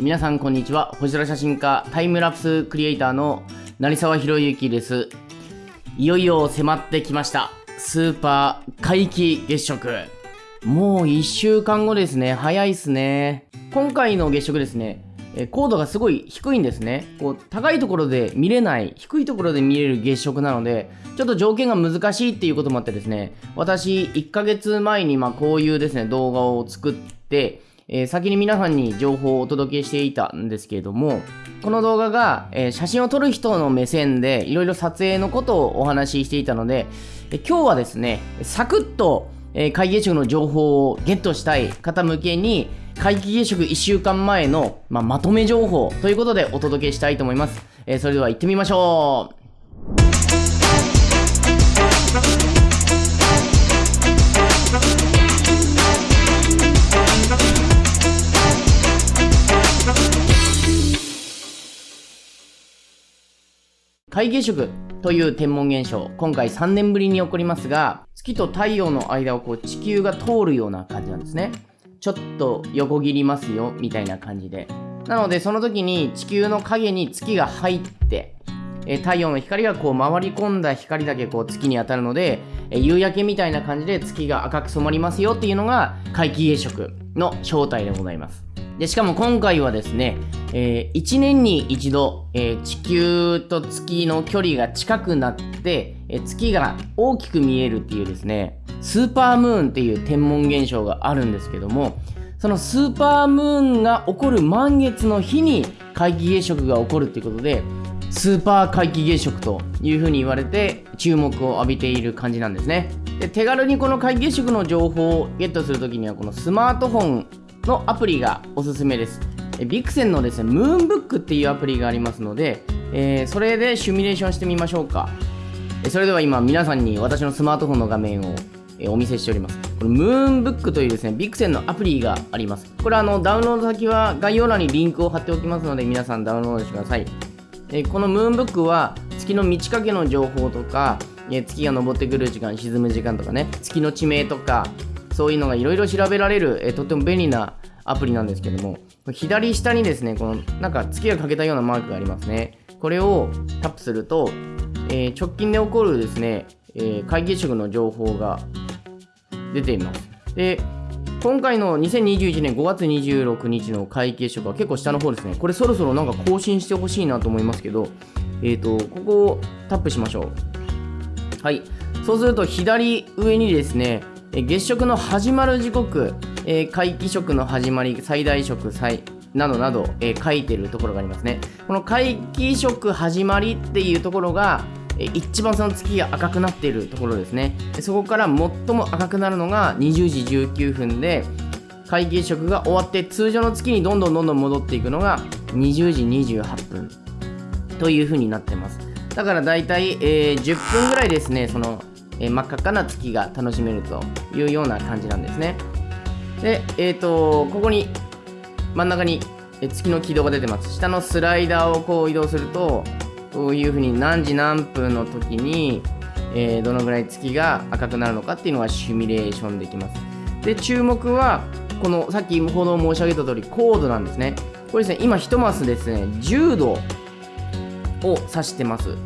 皆さんこんにちは。星空写真家タイムラプスクリエイターの成沢宏之です。いよいよ迫ってきました。スーパー皆既月食。もう1週間後ですね。早いっすね。今回の月食ですね。高度がすごい低いんですね。こう高いところで見れない低いところで見れる月食なのでちょっと条件が難しいっていうこともあってですね。私1ヶ月前にまこういうですね動画を作ってえー、先に皆さんに情報をお届けしていたんですけれどもこの動画が、えー、写真を撮る人の目線でいろいろ撮影のことをお話ししていたので、えー、今日はですねサクッと、えー、皆既月食の情報をゲットしたい方向けに皆既月食1週間前の、まあ、まとめ情報ということでお届けしたいと思います。えー、それでは行ってみましょう。皆既食という天文現象、今回3年ぶりに起こりますが、月と太陽の間をこう地球が通るような感じなんですね。ちょっと横切りますよみたいな感じでなのでその時に地球の影に月が入ってえ太陽の光がこう回り込んだ光だけこう月に当たるのでえ夕焼けみたいな感じで月が赤く染まりますよっていうのが皆既月食の正体でございますでしかも今回はですね、えー、1年に一度、えー、地球と月の距離が近くなって、えー、月が大きく見えるっていうですねスーパームーンっていう天文現象があるんですけどもそのスーパームーンが起こる満月の日に皆既月食が起こるっていうことでスーパー皆既月食というふうに言われて注目を浴びている感じなんですね。で手軽にこの皆既月食の情報をゲットするときにはこのスマートフォンのアプリがおすすめですビクセンのですねムーンブックっていうアプリがありますので、えー、それでシミュレーションしてみましょうかそれでは今皆さんに私のスマートフォンの画面をお見せしております。これ、ムーンブックというですね、ビクセンのアプリがあります。これ、あの、ダウンロード先は概要欄にリンクを貼っておきますので、皆さんダウンロードしてください。えこのムーンブックは、月の満ち欠けの情報とか、え月が昇ってくる時間、沈む時間とかね、月の地名とか、そういうのがいろいろ調べられる、えとっても便利なアプリなんですけども、左下にですね、この、なんか月が欠けたようなマークがありますね。これをタップすると、えー、直近で起こるですね、えー、皆既月食の情報が出ています。で、今回の2021年5月26日の会計書が結構下の方ですね。これそろそろなんか更新してほしいなと思いますけど、えっ、ー、と、ここをタップしましょう。はい。そうすると左上にですね、月食の始まる時刻、皆既食の始まり、最大食、最などなど、書いてるところがありますね。この皆既食始まりっていうところが、一番その月が赤くなっているところですねそこから最も赤くなるのが20時19分で皆既食が終わって通常の月にどんどんどんどん戻っていくのが20時28分という風になってますだからだいたい、えー、10分ぐらいですねその、え、真っ赤っかな月が楽しめるというような感じなんですねでえっ、ー、とここに真ん中に月の軌道が出てます下のスライダーをこう移動するとこういうふうに何時何分の時に、えー、どのぐらい月が赤くなるのかっていうのがシミュレーションできます。で、注目は、このさっきほど申し上げた通り、高度なんですね。これですね、今1マスですね、10度を指してます。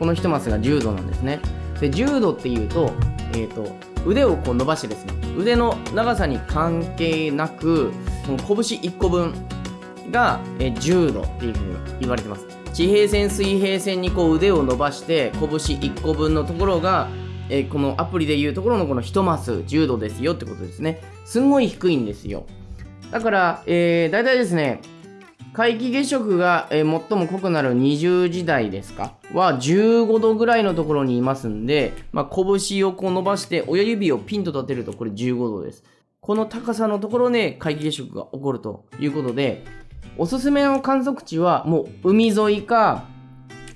この1マスが10度なんですね。で、10度っていうと、えっ、ー、と、腕をこう伸ばしてですね、腕の長さに関係なく、この拳1個分が10度っていうふうに言われてます。地平線水平線にこう腕を伸ばして拳1個分のところが、え、このアプリでいうところのこの1マス10度ですよってことですねすんごい低いんですよだから、えー、大体ですね皆既月食が、えー、最も濃くなる20時代ですか？は15度ぐらいのところにいますんで、まあ、拳をこう伸ばして親指をピンと立てるとこれ15度ですこの高さのところで皆既月食が起こるということでおすすめの観測地はもう海沿いか、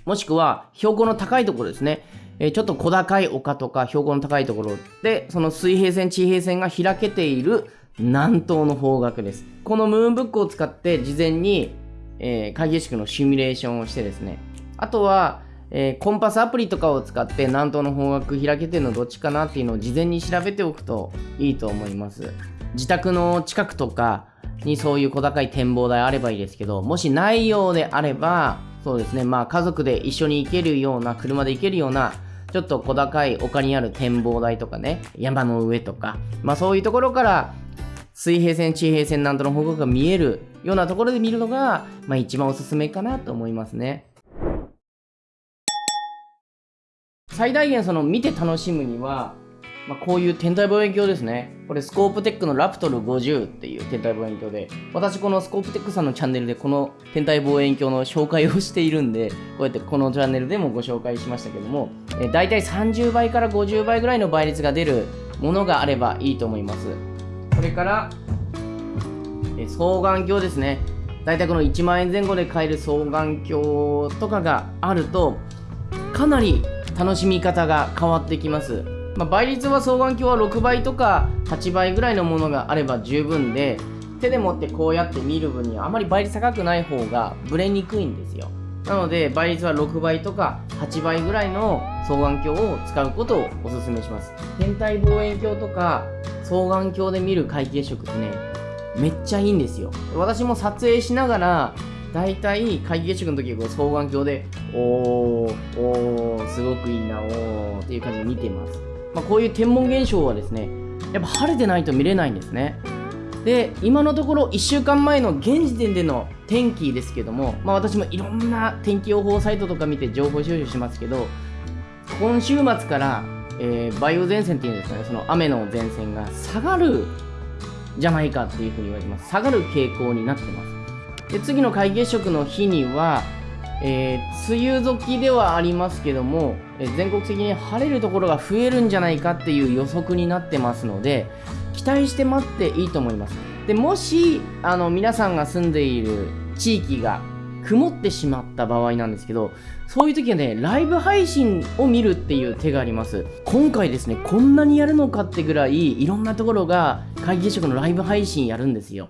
もしくは標高の高いところですね。え、ちょっと小高い丘とか標高の高いところで、その水平線、地平線が開けている南東の方角です。このムーンブックを使って事前に、えー、会議式のシミュレーションをしてですね、あとは、えー、コンパスアプリとかを使って南東の方角開けてるのどっちかなっていうのを事前に調べておくといいと思います。自宅の近くとか、にそういう小高い展望台あればいいですけど、もしないようであれば、そうですね、まあ家族で一緒に行けるような、車で行けるような、ちょっと小高い丘にある展望台とかね、山の上とか、まあそういうところから、水平線、地平線なんとの方向が見えるようなところで見るのが、まあ一番おすすめかなと思いますね。最大限その見て楽しむには、まあ、こういう天体望遠鏡ですね。これスコープテックのラプトル50っていう天体望遠鏡で、私このスコープテックさんのチャンネルでこの天体望遠鏡の紹介をしているんで、こうやってこのチャンネルでもご紹介しましたけども、え大体30倍から50倍ぐらいの倍率が出るものがあればいいと思います。それから、え双眼鏡ですね。大体この1万円前後で買える双眼鏡とかがあると、かなり楽しみ方が変わってきます。まあ、倍率は双眼鏡は6倍とか8倍ぐらいのものがあれば十分で手で持ってこうやって見る分にはあまり倍率高くない方がブレにくいんですよなので倍率は6倍とか8倍ぐらいの双眼鏡を使うことをお勧めします天体望遠鏡とか双眼鏡で見る皆既月食ってねめっちゃいいんですよ。私も撮影しながら大体皆既月食の時はこう双眼鏡でおーおーすごくいいなおーっていう感じで見てます。まあ、こういう天文現象はですねやっぱ晴れてないと見れないんですね。で今のところ1週間前の現時点での天気ですけども、まあ、私もいろんな天気予報サイトとか見て情報収集しますけど今週末から、えー、梅雨前線っていうんですかね。その雨の前線が下がるじゃないかっていうふうに言われてます。下がる傾向になってます。で次の皆月食の日にはえー、梅雨時ではありますけども、えー、全国的に晴れるところが増えるんじゃないかっていう予測になってますので期待して待っていいと思います。でもしあの皆さんが住んでいる地域が曇ってしまった場合なんですけどそういう時はねライブ配信を見るっていう手があります。今回ですねこんなにやるのかってぐらいいろんなところが皆既月食のライブ配信やるんですよ。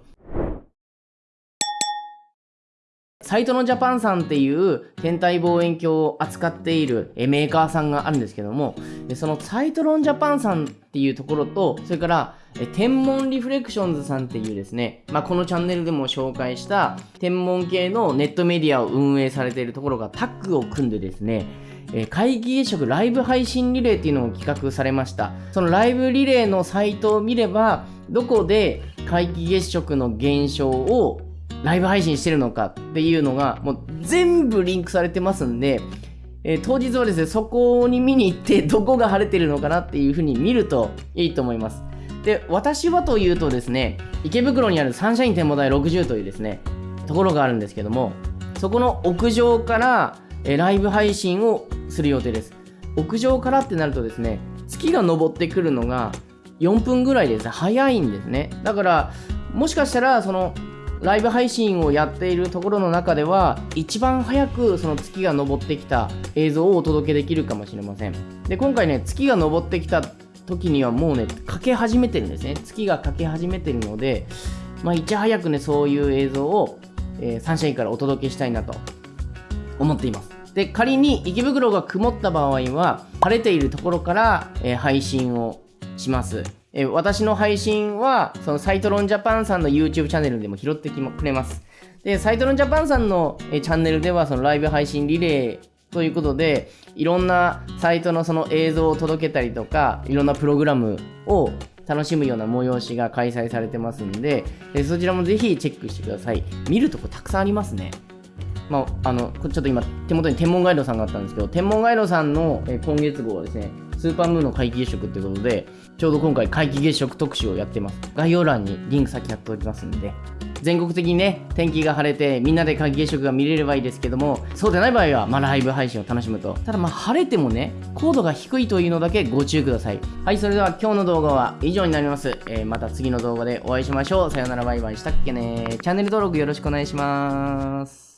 サイトのジャパンさんっていう天体望遠鏡を扱っているメーカーさんがあるんですけども、そのサイトロンジャパンさんっていうところと、それから天文リフレクションズさんっていうですね、まあ、このチャンネルでも紹介した天文系のネットメディアを運営されているところがタッグを組んでですね、え皆既月食ライブ配信リレーっていうのを企画されました。そのライブリレーのサイトを見れば、どこで皆既月食の現象をライブ配信してるのかっていうのが、もう全部リンクされてますんで、えー、当日はですね、そこに見に行って、どこが晴れてるのかなっていう風に見るといいと思います。で、私はというとですね、池袋にあるサンシャイン展望台60というですね、ところがあるんですけども、そこの屋上から、えー、ライブ配信をする予定です。屋上からってなるとですね、月が昇ってくるのが4分ぐらいです、早いんですね。だから、もしかしたら、その、ライブ配信をやっているところの中では一番早くその月が昇ってきた映像をお届けできるかもしれません。で今回ね月が昇ってきた時にはもうねかけ始めてるんですね。月がかけ始めてるのでまあいち早くねそういう映像を、えー、サンシャインからお届けしたいなと思っています。で仮に池袋が曇った場合は晴れているところから、えー、配信をします。え私の配信は、そのサイトロンジャパンさんの YouTube チャンネルでも拾ってきくれます。で、サイトロンジャパンさんのえチャンネルでは、そのライブ配信リレーということで、いろんなサイトのその映像を届けたりとか、いろんなプログラムを楽しむような催しが開催されてますんで、でそちらもぜひチェックしてください。見るとこたくさんありますね。まあ、あの、ちょっと今、手元に天文ガイドさんがあったんですけど、天文ガイドさんの今月号はですね、スーパームーンの皆既月食ってことで、ちょうど今回皆既月食特集をやってます。概要欄にリンク先貼っておきますんで、全国的にね、天気が晴れてみんなで皆既月食が見れればいいですけども、そうでない場合は、まあ、ライブ配信を楽しむと。ただまあ晴れてもね、高度が低いというのだけご注意ください。はい、それでは今日の動画は以上になります。えー、また次の動画でお会いしましょう。さよならバイバイしたっけね。チャンネル登録よろしくお願いします。